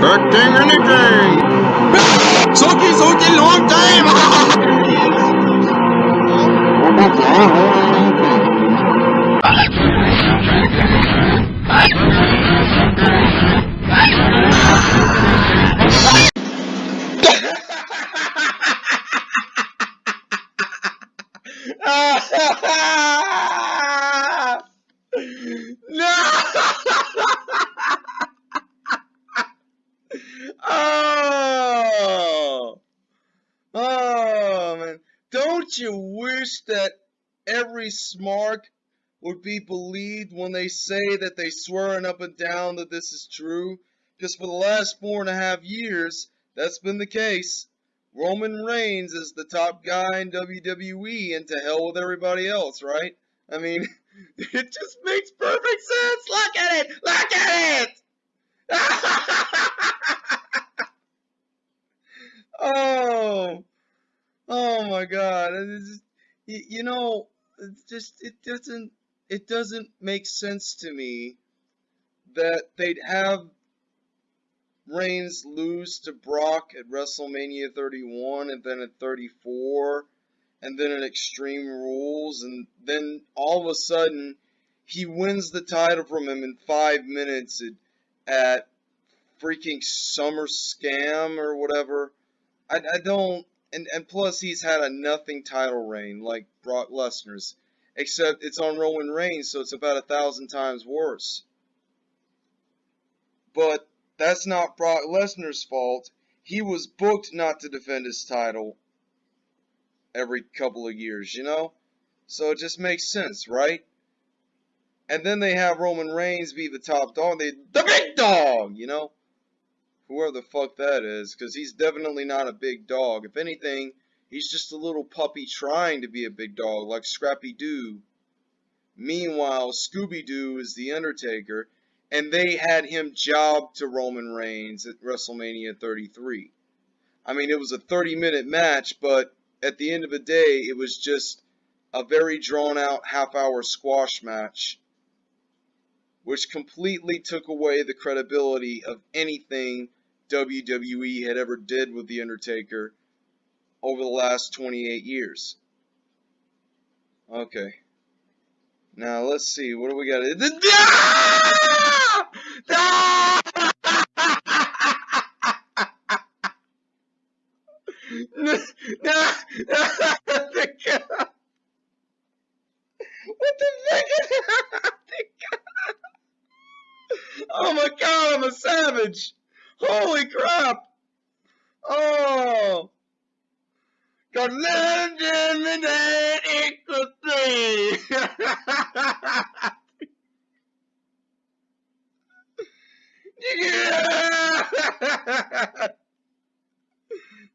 Acting anything! Soki Soki long no! oh! Oh, man. Don't you wish that smart would be believed when they say that they swearing up and down that this is true? Because for the last four and a half years, that's been the case. Roman Reigns is the top guy in WWE, and to hell with everybody else, right? I mean, it just makes perfect sense. Look at it. Look at it. oh, oh my God! Just, you know, it's just it doesn't it doesn't make sense to me that they'd have Reigns lose to Brock at WrestleMania 31 and then at 34 and then at Extreme Rules and then all of a sudden he wins the title from him in five minutes at, at freaking Summer Scam or whatever. I, I don't and, and plus he's had a nothing title reign like Brock Lesnar's except it's on Roman Reigns so it's about a thousand times worse. But that's not Brock Lesnar's fault. He was booked not to defend his title every couple of years, you know? So it just makes sense, right? And then they have Roman Reigns be the top dog. They, the big dog, you know? Whoever the fuck that is, because he's definitely not a big dog. If anything, he's just a little puppy trying to be a big dog, like Scrappy Doo. Meanwhile, Scooby Doo is the Undertaker, and they had him job to Roman Reigns at WrestleMania 33. I mean, it was a 30 minute match, but at the end of the day, it was just a very drawn out half hour squash match, which completely took away the credibility of anything WWE had ever did with The Undertaker over the last 28 years. Okay. Now let's see. What do we got? What the fuck? oh my god! I'm a savage. Holy crap! Oh. In that equals three. yeah!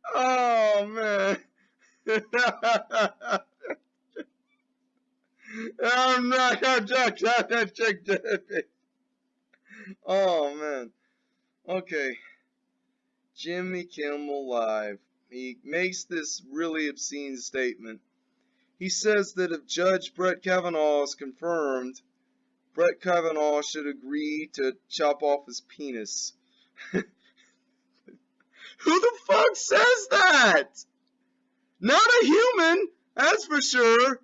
oh man. I'm not gonna check that check Oh man. Okay. Jimmy Kimmel Live. He makes this really obscene statement. He says that if Judge Brett Kavanaugh is confirmed, Brett Kavanaugh should agree to chop off his penis. Who the fuck says that? Not a human, that's for sure.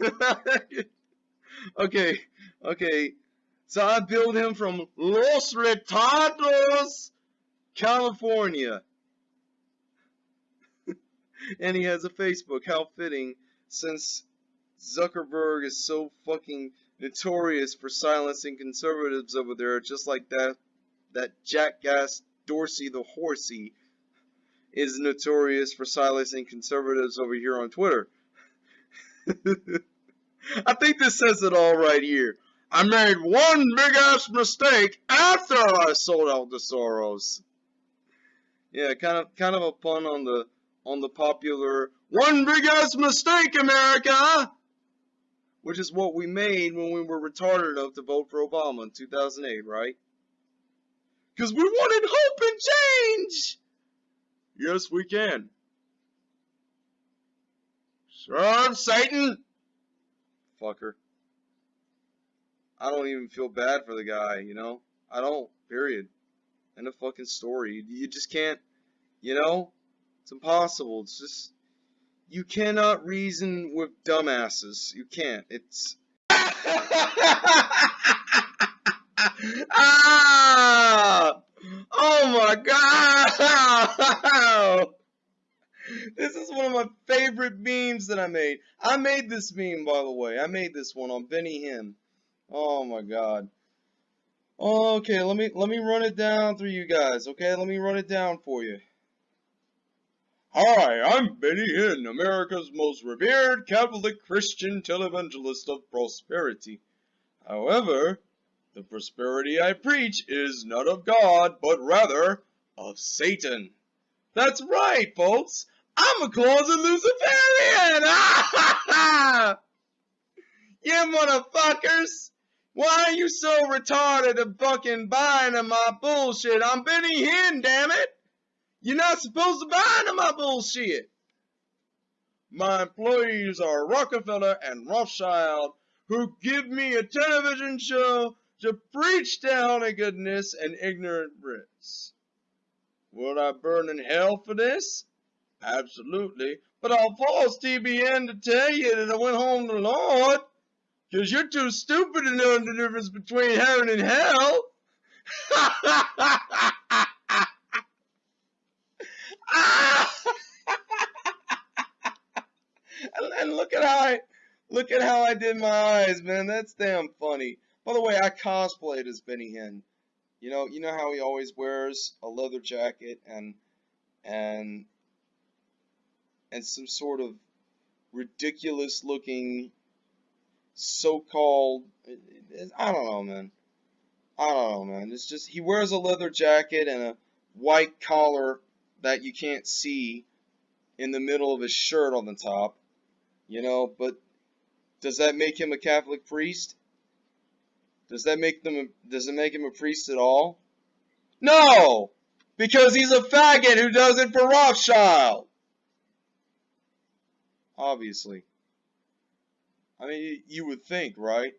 okay, okay. So I build him from Los Retardos, California. and he has a Facebook. How fitting, since Zuckerberg is so fucking notorious for silencing conservatives over there, just like that that jackass Dorsey the horsey is notorious for silencing conservatives over here on Twitter. I think this says it all right here. I made one big ass mistake after I sold out to Soros. Yeah, kind of kind of a pun on the on the popular one big ass mistake, America, which is what we made when we were retarded enough to vote for Obama in 2008, right? Because we wanted hope and change. Yes, we can. Serve Satan! Fucker. I don't even feel bad for the guy, you know? I don't, period. End of fucking story. You just can't, you know? It's impossible. It's just, you cannot reason with dumbasses. You can't. It's. ah! Oh my god! This is one of my favorite memes that I made. I made this meme, by the way. I made this one on Benny Hinn. Oh my god. Oh, okay, let me let me run it down through you guys. Okay, let me run it down for you. Hi, I'm Benny Hinn, America's most revered Catholic Christian televangelist of prosperity. However, the prosperity I preach is not of God, but rather of Satan. That's right, folks. I'm a closet Luciferian! you motherfuckers! Why are you so retarded and fucking buying in my bullshit? I'm Benny Hinn, damn it! You're not supposed to buy into my bullshit! My employees are Rockefeller and Rothschild, who give me a television show to preach down a goodness and ignorance. Would I burn in hell for this? Absolutely. But I'll force TBN to tell you that I went home to the Lord. Because you're too stupid to know the difference between heaven and hell. and look at how I look at how I did my eyes, man. That's damn funny. By the way, I cosplayed as Benny Hinn. You know, you know how he always wears a leather jacket and and and some sort of ridiculous looking so-called I don't know, man. I don't know, man. It's just he wears a leather jacket and a white collar that you can't see in the middle of his shirt on the top. You know, but does that make him a Catholic priest? Does that make them, does it make him a priest at all? No! Because he's a faggot who does it for Rothschild. Obviously. I mean, you would think, right?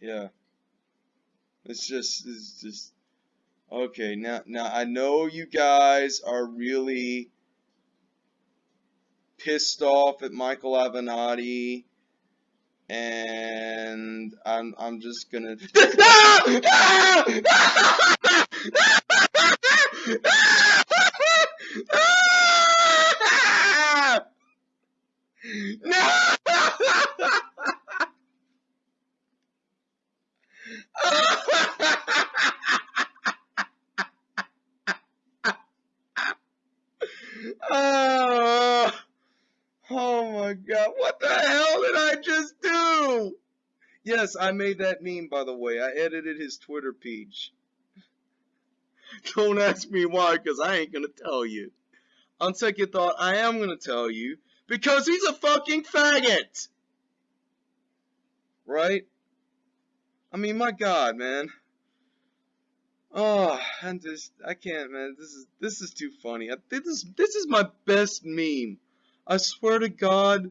Yeah. It's just, it's just, okay, now, now I know you guys are really pissed off at Michael Avenatti, and I'm, I'm just gonna, no! oh, oh my god, what the hell did I just do? Yes, I made that meme by the way. I edited his Twitter page. Don't ask me why, because I ain't gonna tell you. On second thought, I am gonna tell you because he's a fucking faggot! Right? I mean, my god, man. Oh, I'm just, I can't, man. This is, this is too funny. I, this is, this is my best meme. I swear to God,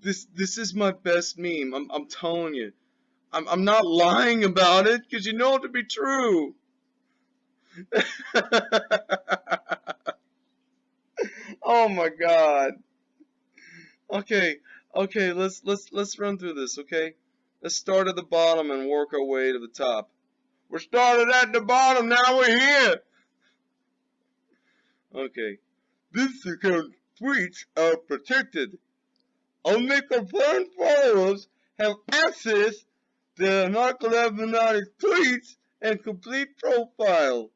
this, this is my best meme. I'm, I'm telling you. I'm, I'm not lying about it, because you know it to be true. oh my God. Okay, okay, let's let's let's run through this, okay? Let's start at the bottom and work our way to the top. We're started at the bottom, now we're here. Okay. This account tweets are protected. Only confirmed followers have access Michael Avenatti's tweets and complete profile.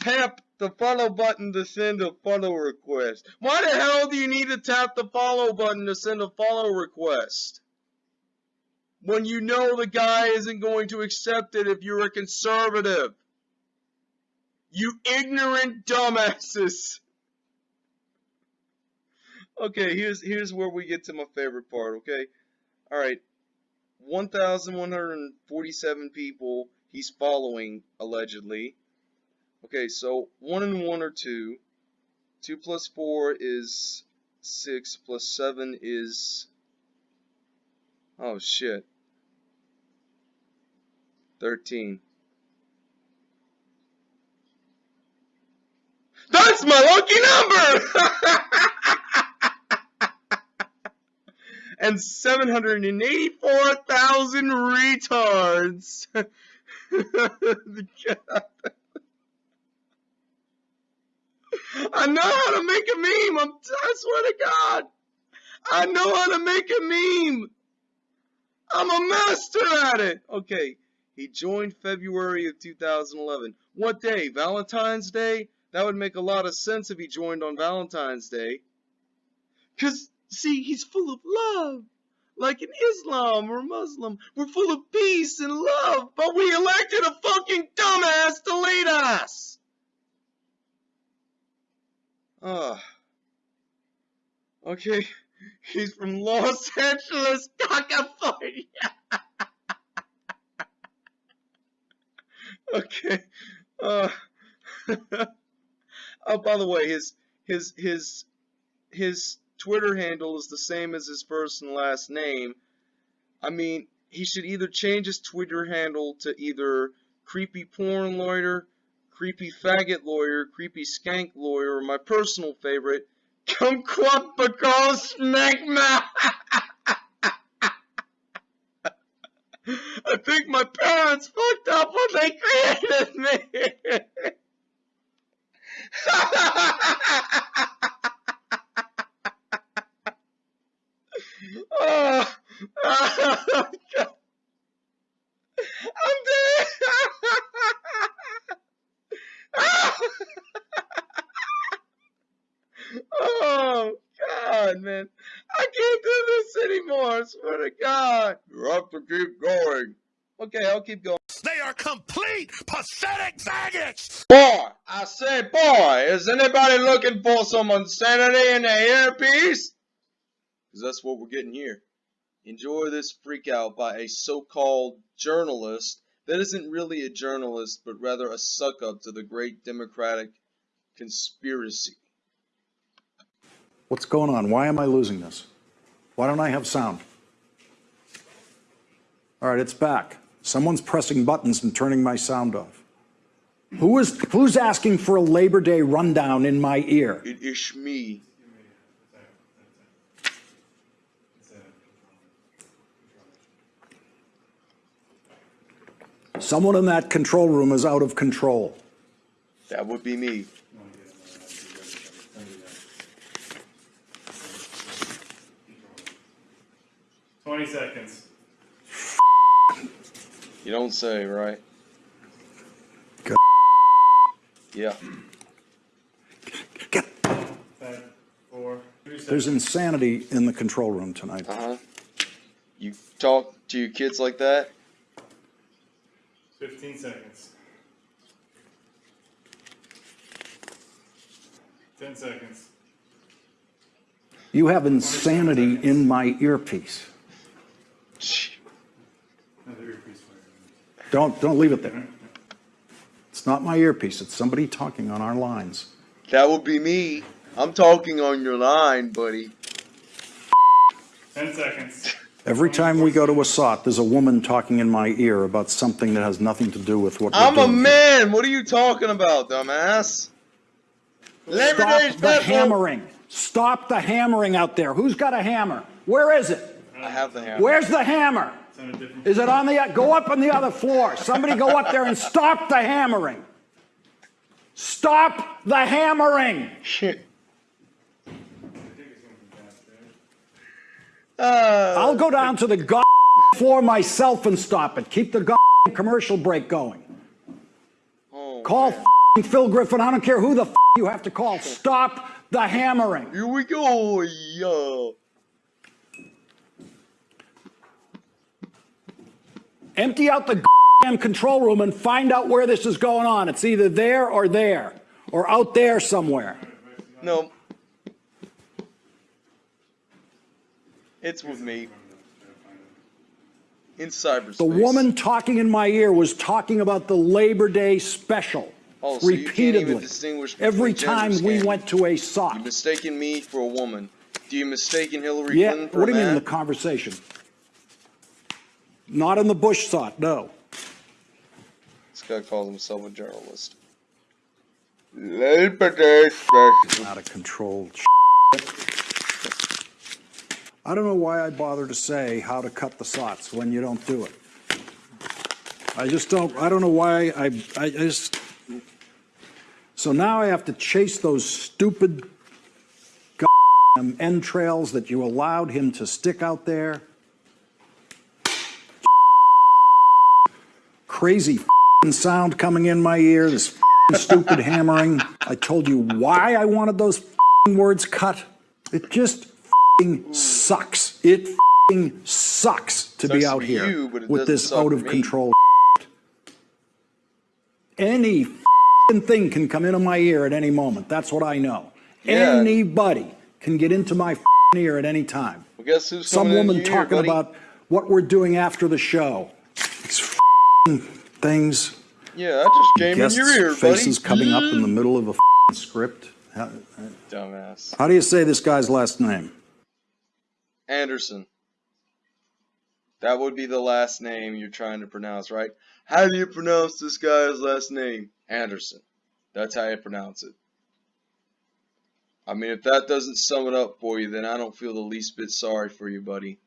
Tap the follow button to send a follow request. Why the hell do you need to tap the follow button to send a follow request? When you know the guy isn't going to accept it if you're a conservative. You ignorant dumbasses. Okay, here's here's where we get to my favorite part, okay? Alright. 1,147 people he's following, allegedly. Okay, so 1 and 1 are 2. 2 plus 4 is 6, plus 7 is... Oh, shit. 13. That's my lucky number! and 784,000 retards. I know how to make a meme. I'm, I swear to God. I know how to make a meme. I'm a master at it. Okay. He joined February of 2011. What day? Valentine's Day? That would make a lot of sense if he joined on Valentine's Day. Cause, see, he's full of love. Like in Islam or Muslim. We're full of peace and love, but we elected a fucking dumbass to lead us. Ah. Okay. He's from Los Angeles, California. okay. Uh, oh, by the way, his his his his Twitter handle is the same as his first and last name. I mean, he should either change his Twitter handle to either creepy porn lawyer, creepy faggot lawyer, creepy skank lawyer, or my personal favorite, kumquat because smegma. I think my parents fucked up when they created me. oh, oh, God. I'm dead. oh God, man, I can't do this anymore. I swear to God. You have to keep going. Okay, I'll keep going. They are complete pathetic faggots! Boy, I said, boy, is anybody looking for some insanity in their earpiece? Because that's what we're getting here. Enjoy this freak out by a so-called journalist that isn't really a journalist, but rather a suck-up to the great democratic conspiracy. What's going on? Why am I losing this? Why don't I have sound? All right, it's back. Someone's pressing buttons and turning my sound off. Who is, who's asking for a Labor Day rundown in my ear? It is me. Someone in that control room is out of control. That would be me. Twenty seconds. You don't say, right? Go- Yeah. Get, Ten, four, two there's insanity in the control room tonight. Uh-huh. You talk to your kids like that? Fifteen seconds. Ten seconds. You have insanity in my earpiece. Another earpiece. Don't, don't leave it there. It's not my earpiece, it's somebody talking on our lines. That would be me. I'm talking on your line, buddy. Ten seconds. Every time we go to a SOT, there's a woman talking in my ear about something that has nothing to do with what we're I'm a doing. man. What are you talking about, dumbass? Labor Stop Day's the special. hammering. Stop the hammering out there. Who's got a hammer? Where is it? I have the hammer. Where's the hammer? It's on a different. Is it on the, go up on the other floor. Somebody go up there and stop the hammering. Stop the hammering. Shit. I think it's gonna be downstairs. Uh, I'll go down to the god floor myself and stop it. Keep the god commercial break going. oh, Call man. Phil Griffin. I don't care who the you have to call. Stop the hammering. Here we go. Yeah. Empty out the damn control room and find out where this is going on. It's either there or there or out there somewhere. No. It's with me. In cyberspace. The woman talking in my ear was talking about the Labor Day special Oh, so you can't even repeatedly. Every time we went to a sock. You mistaken me for a woman. Do you mistaken Hillary Yeah, Clinton for what do you mean in the conversation? Not in the Bush SOT, no. This guy calls himself a journalist. Labor Day special. out of control. I don't know why I bother to say how to cut the sots when you don't do it. I just don't, I don't know why I, I I just, so now I have to chase those stupid entrails that you allowed him to stick out there. Crazy f***ing sound coming in my ear, this f***ing stupid hammering. I told you why I wanted those f***ing words cut. It just f***ing sucks. It f***ing sucks to be out here you, with this out of control. Any f***ing thing can come into my ear at any moment. That's what I know. Yeah. Anybody can get into my f***ing ear at any time. Well, guess who's Some woman talking buddy? about what we're doing after the show. Things. Yeah, I just came in your ear, faces buddy. coming up in the middle of a script. How, Dumbass. how do you say this guy's last name? Anderson. That would be the last name you're trying to pronounce, right? How do you pronounce this guy's last name? Anderson. That's how you pronounce it. I mean, if that doesn't sum it up for you, then I don't feel the least bit sorry for you, buddy.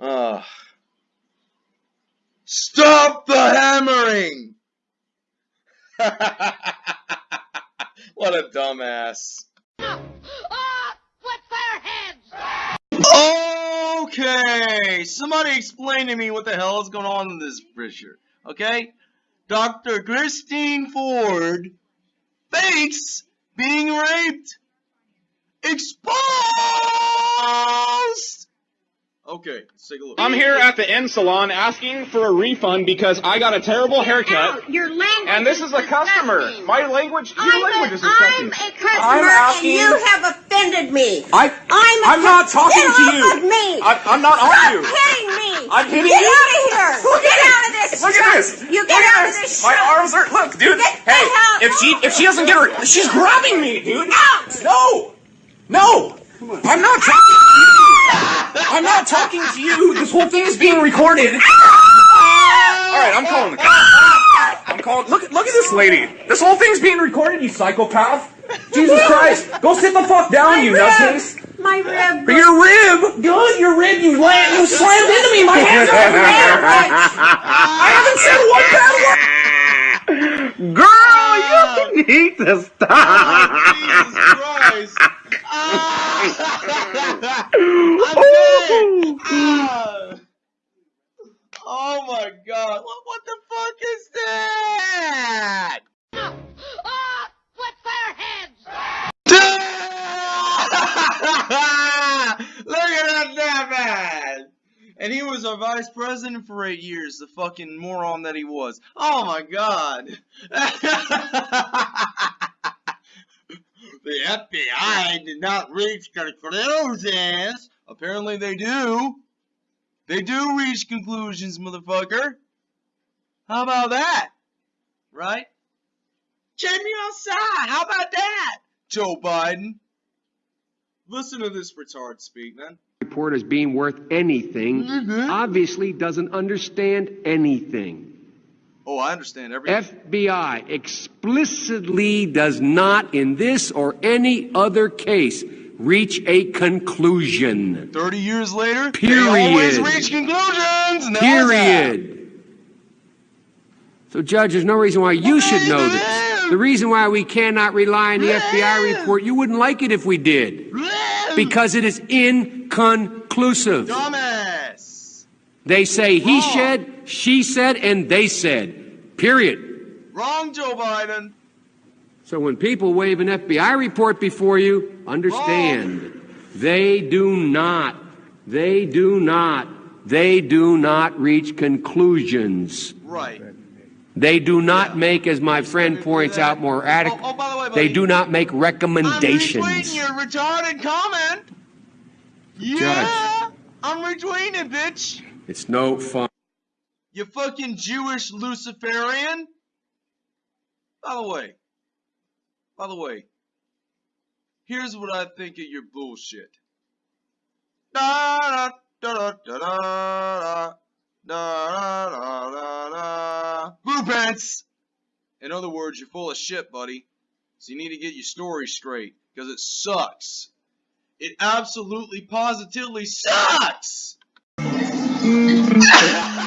Ah. Stop the hammering! what a dumbass. Their heads? Okay, somebody explain to me what the hell is going on in this picture. Okay, Dr. Christine Ford fakes being raped. Exposed. Okay, let's take a look. I'm here at the end salon asking for a refund because I got a terrible haircut. Your language And this is a customer. disgusting. My language, your I'm language a, is disgusting. I'm a customer I'm asking- and you have offended me. I, I'm a I'm not cus- talking Get to off you. of me. I, I'm not Stop on you. hitting me. I'm hitting get you? out of here. Look get out of this. this. Look at this. You get Look at out of this. this. My truck. arms are. Look, dude. Get the hey, hell if she if she doesn't get her, she's grabbing me, dude. Out. No, no. I'm not talking. To you. I'm not talking to you. This whole thing is being recorded. Ah! All right, I'm calling the cops. I'm calling. Look, look at this lady. This whole thing's being recorded. You psychopath. Jesus Christ. Go sit the fuck down, My you rib. nutcase. My rib. Your rib. Good. Your rib. You land. You slammed into me. My hands are everywhere. I haven't said one bad word. Girl, you need to stop. Jesus Christ. Ah. I'm dead. Ah. Oh my god. What, what the fuck is that? Ah! What's their heads? Look at that man! And he was our vice president for eight years, the fucking moron that he was. Oh my god. the FBI did not reach conclusions. Apparently they do. They do reach conclusions, motherfucker. How about that? Right? Me outside. How about that? Joe Biden. Listen to this retard speak, man. report as being worth anything mm-hmm. obviously doesn't understand anything. Oh, I understand everything. FBI explicitly does not, in this or any other case, reach a conclusion. 30 years later, they Period. always reach conclusions. they have. Period. So, Judge, there's no reason why you should know this. The reason why we cannot rely on the FBI report, you wouldn't like it if we did. Because it is inconclusive. Dumbass. They say he Wrong. said, she said, and they said. Period. Wrong, Joe Biden. So when people wave an FBI report before you, understand they do not, they do not, they do not reach conclusions. Right. They do not Yeah. make, as my friend points out more adequate, Oh, oh, by the way, they do not make I'm recommendations. retweeting your retarded comment. Yeah. I'm retweeting it, bitch. It's no fun. You fucking Jewish Luciferian. By the way, by the way, here's what I think of your bullshit. Da da da da da da da da da da. Blue pants. In other words, you're full of shit, buddy. So you need to get your story straight, because it sucks. It absolutely, positively sucks!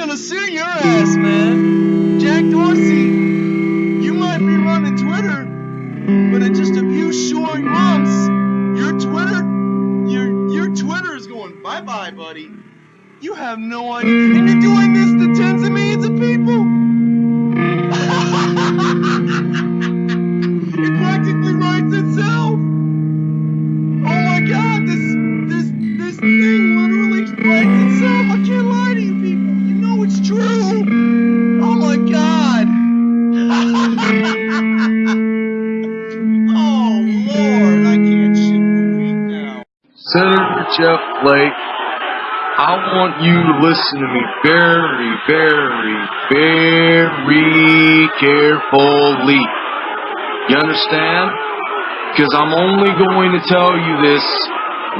gonna sue your ass, man. Jack Dorsey, you might be running Twitter, but in just a few short months, your Twitter, your your Twitter is going bye bye, buddy. You have no idea, and you're doing this Jeff Flake, I want you to listen to me very, very, very carefully. You understand? Because I'm only going to tell you this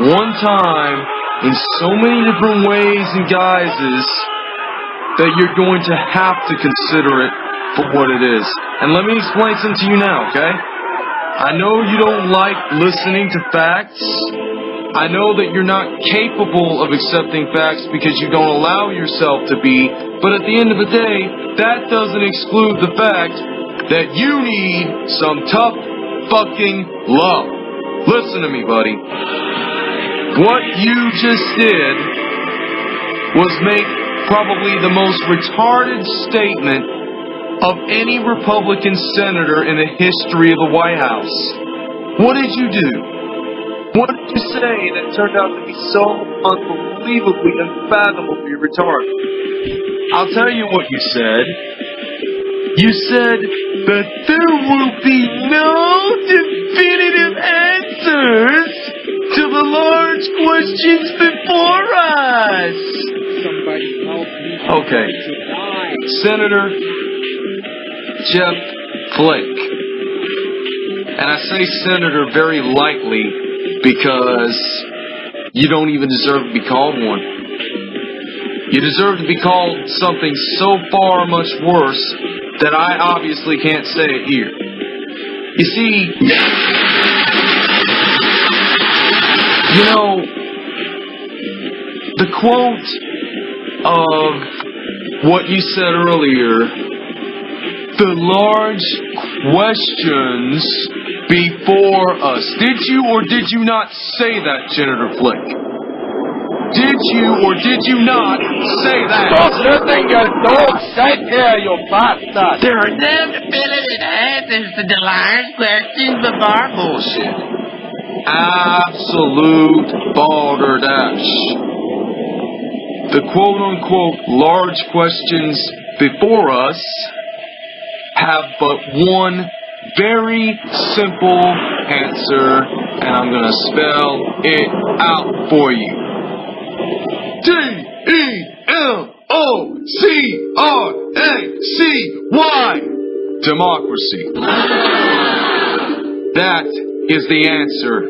one time in so many different ways and guises that you're going to have to consider it for what it is. And let me explain something to you now, okay? I know you don't like listening to facts. I know that you're not capable of accepting facts because you don't allow yourself to be, but at the end of the day, that doesn't exclude the fact that you need some tough fucking love. Listen to me, buddy. What you just did was make probably the most retarded statement of any Republican senator in the history of the White House. What did you do? What did you say that turned out to be so unbelievably unfathomably retarded? I'll tell you what you said. You said that there will be no definitive answers to the large questions before us. Somebody help me. Okay. Senator Jeff Flake. And I say senator very lightly because you don't even deserve to be called one. You deserve to be called something so far much worse that I obviously can't say it here. You see, you know, the quote of what you said earlier. The large questions before us. Did you or did you not say that, Senator Flick? Did you or did you not say that? There your bot? There are no definitive answers to the large questions before bullshit. absolute balderdash. The quote unquote large questions before us have but one very simple answer, and I'm gonna spell it out for you. D E M O C R A C Y Democracy. That is the answer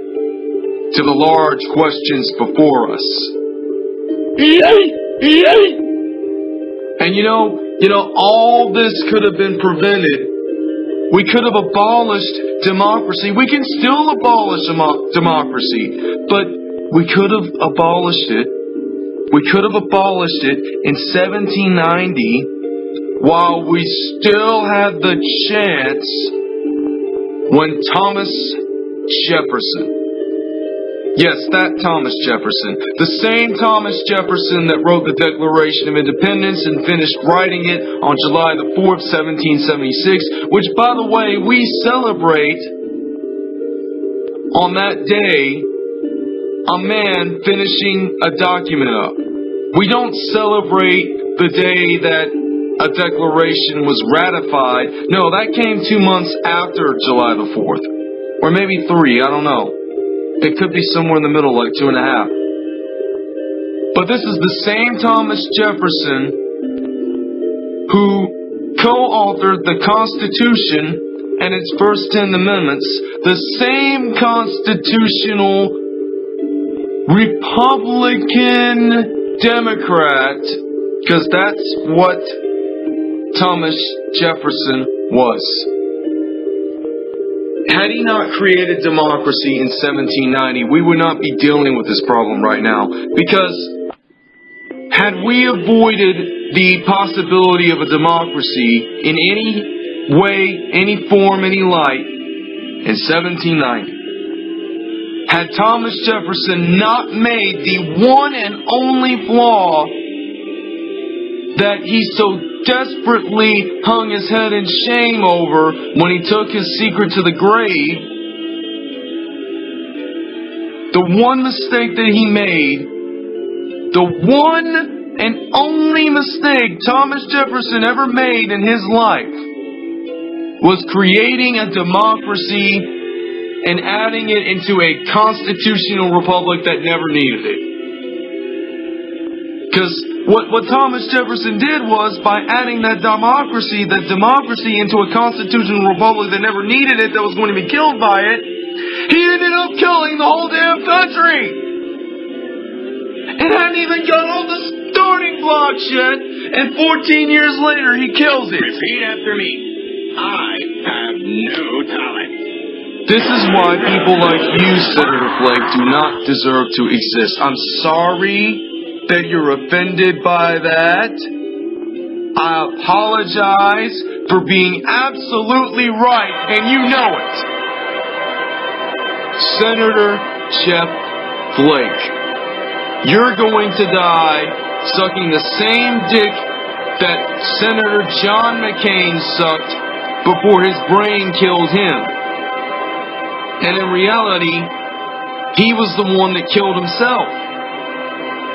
to the large questions before us. And you know, you know, all this could have been prevented. We could have abolished democracy. We can still abolish demo- democracy, but we could have abolished it. We could have abolished it in 1790 while we still had the chance when Thomas Jefferson Yes, that Thomas Jefferson. The same Thomas Jefferson that wrote the Declaration of Independence and finished writing it on July the 4th, 1776, which, by the way, we celebrate on that day a man finishing a document up. We don't celebrate the day that a declaration was ratified. No, that came two months after July the 4th. Or maybe three, I don't know. It could be somewhere in the middle, like two and a half. But this is the same Thomas Jefferson who co-authored the Constitution and its first ten amendments, the same constitutional Republican Democrat, because that's what Thomas Jefferson was. Had he not created democracy in 1790, we would not be dealing with this problem right now. Because had we avoided the possibility of a democracy in any way, any form, any light in 1790, had Thomas Jefferson not made the one and only flaw that he so desperately hung his head in shame over when he took his secret to the grave, the one mistake that he made, the one and only mistake Thomas Jefferson ever made in his life, was creating a democracy and adding it into a constitutional republic that never needed it. Because what, what Thomas Jefferson did was, by adding that democracy, that democracy into a constitutional republic that never needed it, that was going to be killed by it, he ended up killing the whole damn country! And hadn't even got all the starting blocks yet, and 14 years later he kills it. Repeat after me. I have no talent. This is why people like you, Senator Flake, do not deserve to exist. I'm sorry that you're offended by that. I apologize for being absolutely right, and you know it. Senator Jeff Flake, you're going to die sucking the same dick that Senator John McCain sucked before his brain killed him. And in reality, he was the one that killed himself.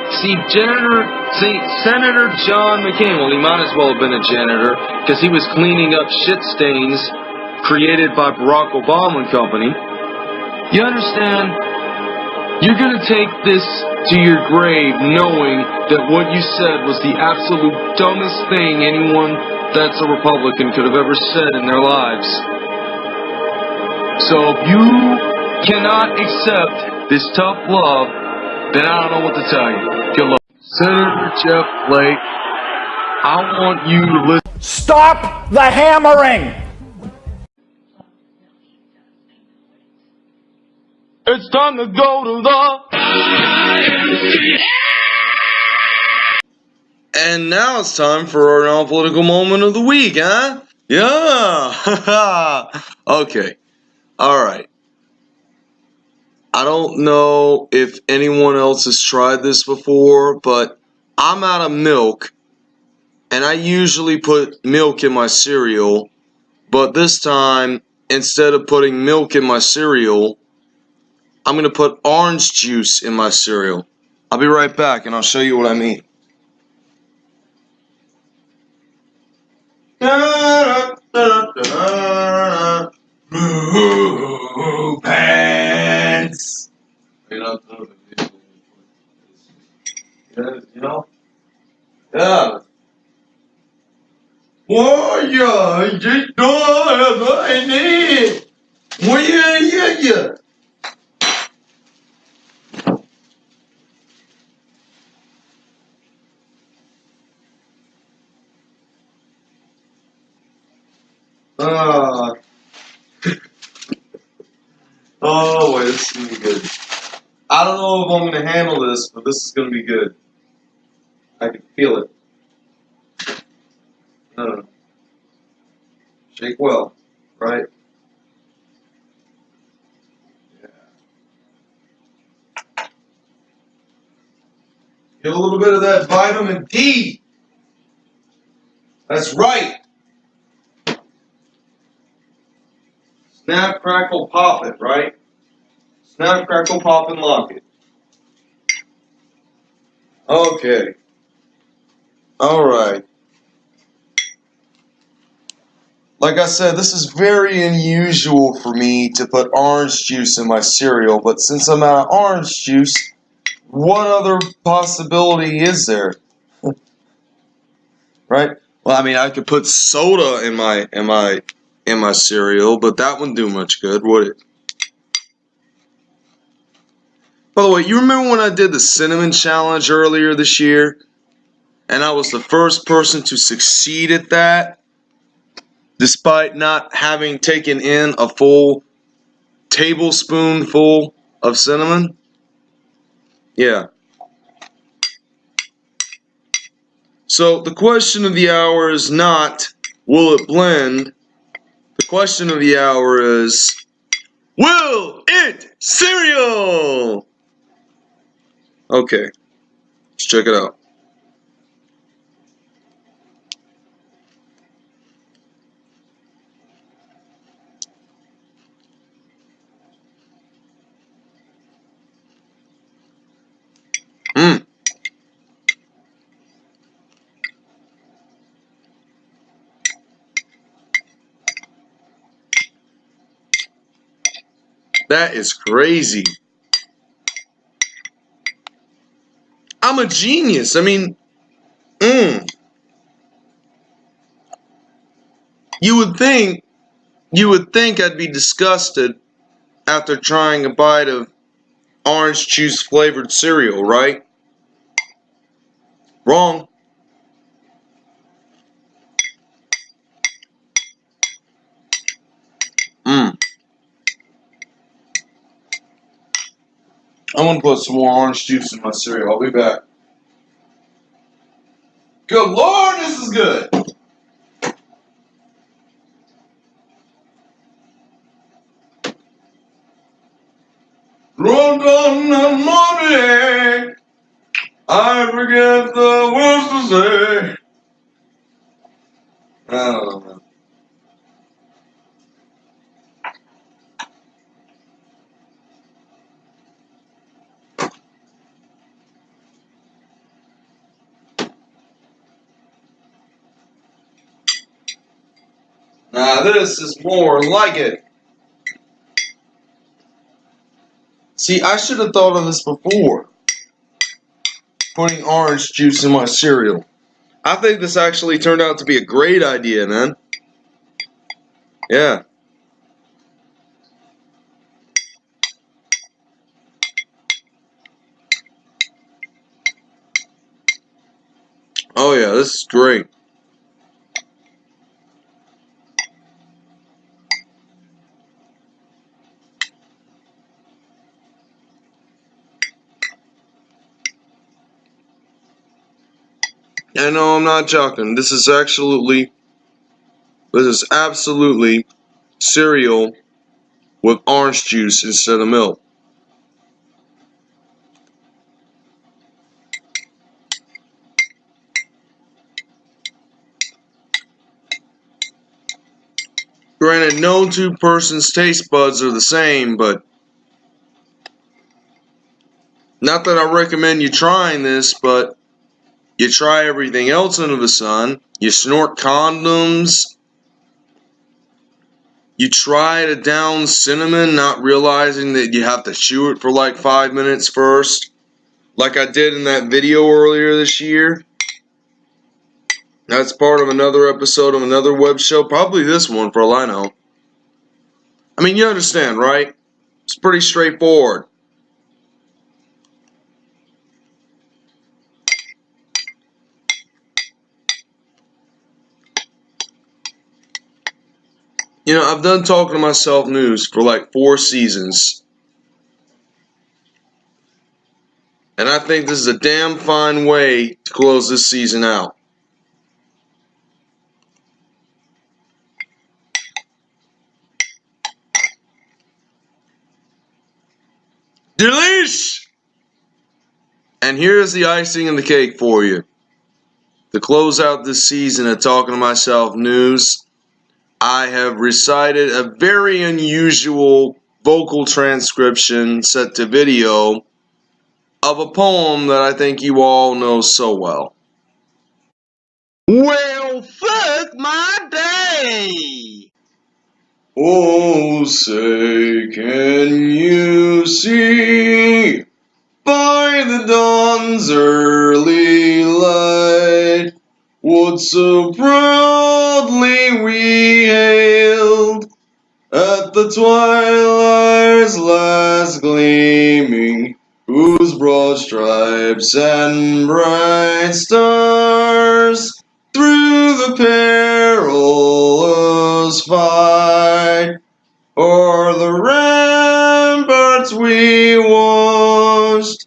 See, janitor, see, Senator John McCain, well, he might as well have been a janitor because he was cleaning up shit stains created by Barack Obama and company. You understand? You're gonna take this to your grave knowing that what you said was the absolute dumbest thing anyone that's a Republican could have ever said in their lives. So if you cannot accept this tough love, then I don't know what to tell you. Good luck. Senator Jeff Flake, I want you to listen. Stop the hammering! It's time to go to the. And now it's time for our non-political moment of the week, huh? Yeah. okay. All right. I don't know if anyone else has tried this before, but I'm out of milk, and I usually put milk in my cereal, but this time, instead of putting milk in my cereal, I'm going to put orange juice in my cereal. I'll be right back, and I'll show you what I mean. Blue pants. You know, you know, yeah. Yeah, just don't have any. Well, yeah, yeah, yeah. Ah. Oh, this is gonna be good. I don't know if I'm gonna handle this, but this is gonna be good. I can feel it. Uh, shake well, right? Yeah. Get a little bit of that vitamin D. That's right. Snap, crackle, pop it, right? Snap, crackle, pop, and lock it. Okay. All right. Like I said, this is very unusual for me to put orange juice in my cereal, but since I'm out of orange juice, what other possibility is there? right? Well, I mean, I could put soda in my in my in my cereal, but that wouldn't do much good, would it? By the way, you remember when I did the cinnamon challenge earlier this year? And I was the first person to succeed at that, despite not having taken in a full tablespoonful of cinnamon? Yeah. So the question of the hour is not, will it blend? The question of the hour is, will it cereal? Okay, let's check it out. Mm. That is crazy. I'm a genius. I mean, mm. You would think, you would think I'd be disgusted after trying a bite of orange juice flavored cereal, right? Wrong. Mm. I'm gonna put some more orange juice in my cereal. I'll be back. Good lord, this is good. Run money. I forget the words to say. I don't know. Now this is more like it. See, I should have thought of this before. Putting orange juice in my cereal. I think this actually turned out to be a great idea, man. Yeah. Oh yeah, this is great. I know I'm not joking. This is absolutely, this is absolutely cereal with orange juice instead of milk. Granted, no two persons' taste buds are the same, but not that I recommend you trying this, but you try everything else under the sun. You snort condoms. You try to down cinnamon, not realizing that you have to chew it for like five minutes first, like I did in that video earlier this year. That's part of another episode of another web show, probably this one for all I know. I mean, you understand, right? It's pretty straightforward. You know, I've done talking to myself news for like four seasons. And I think this is a damn fine way to close this season out. Delish! And here's the icing on the cake for you. To close out this season of Talking to Myself news, I have recited a very unusual vocal transcription set to video of a poem that I think you all know so well. Well, fuck my day! Oh, say, can you see by the dawn's early light what so proudly we hailed at the twilight's last gleaming, whose broad stripes and bright stars through the perilous fight o'er the ramparts we watched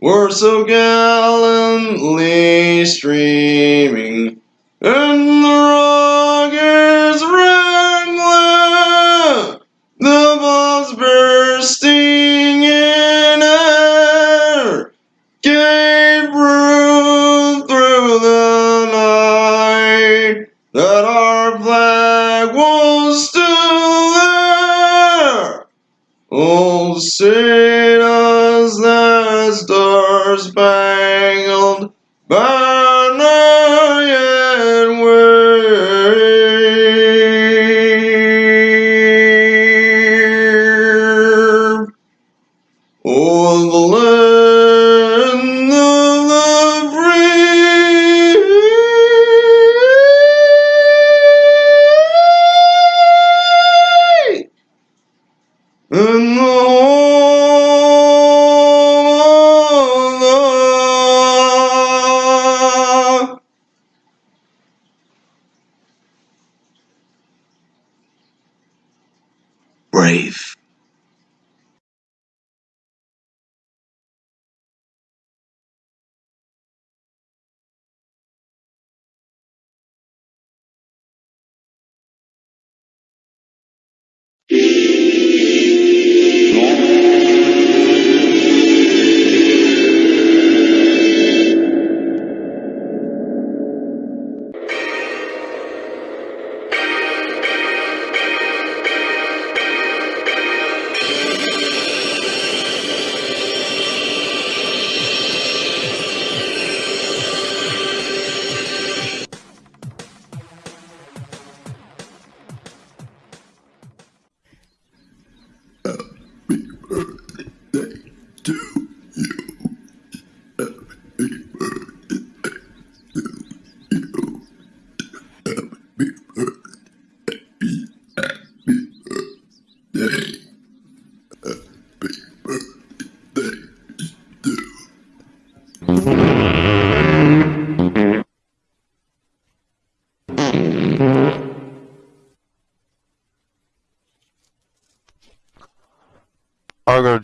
were so gallantly streaming, the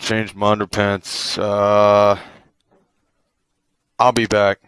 change my underpants. Uh, I'll be back.